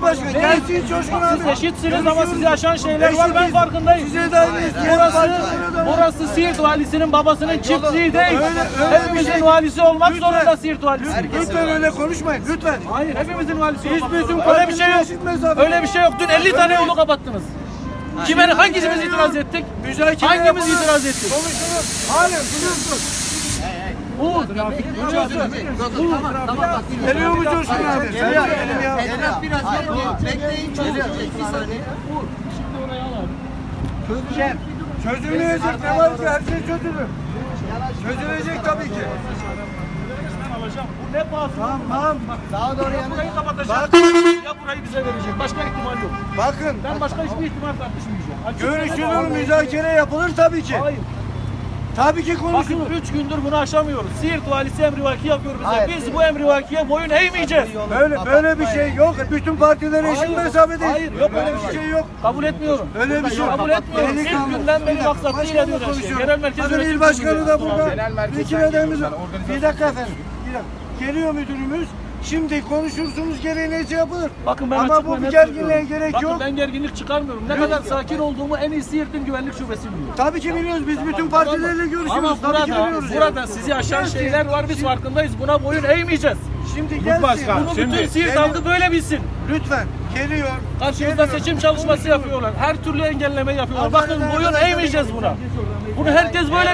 Coşkun'dan başka. Gelsin Coşkun abi. Siz eşitsiniz ama sizi aşan şeyler var ben farkındayım. Size de Burası, burası Siirt valisinin babasının çiftliği değil. Hepimizin şey- valisi olmak zorunda Siirt valisi. Lütfen öyle konuşmayın. Lütfen. Hayır hepimizin valisi olmak zorunda. Öyle bir şey yok. Öyle bir şey yok. Dün 50 tane yolu kapattınız. Kime hangimiz itiraz ettik? Hangimiz itiraz ettik? Konuşulur. Halen biliyorsun. Bu Geliyor mu Coşkun abi? Benim ya. Etraf biraz bekleyin çözülecek bir saniye. Çözülecek. Çözülmeyecek ne var ki? Her şey çözülür. Çözülecek tabii ki. Bu ne pahası? Tamam. Daha doğru Ya burayı kapatacak. Bak. Ya burayı bize verecek. Başka ihtimal yok. Bakın. Ben başka hiçbir ihtimal tartışmayacağım. Görüşülür, müzakere yapılır tabii ki. Hayır. Tabii ki Bakın konuşulur. 3 gündür bunu aşamıyoruz. Siirt valisi emrivaki yapıyor bize. Biz bu emrivakiye boyun eğmeyeceğiz. Böyle böyle bir şey yok. Bütün partiler eşit Hayır, mesafedeyiz. hayır, yok öyle bir bir şey yok. Kabul etmiyorum. Öyle bir şey yok. Kabul etmiyorum. İlk günden beri maksatlı başkanla her şey. Genel merkez Bakın yönetim il başkanı da burada. Vekillerimiz Bir dakika efendim. Bir dakika. Geliyor müdürümüz. Şimdi konuşursunuz gereği neyse yapılır. Bakın ben Ama bu bir gerginliğe gerek Bakın yok. ben gerginlik çıkarmıyorum. Ne kadar sakin olduğumu en iyi Siirt'in güvenlik şubesi biliyor. Tabii ki biliyoruz. Biz bütün partilerle görüşüyoruz. Ama Tabii ki burada, biliyoruz. burada yani. sizi aşan Gelsin. şeyler var biz farkındayız. Buna boyun eğmeyeceğiz. Şimdi gelsin. Bunu bütün Siirt halkı böyle bilsin. Lütfen. Geliyor. Karşımızda seçim çalışması yapıyorlar. Her türlü engelleme yapıyorlar. Bakın boyun eğmeyeceğiz buna. Bunu herkes böyle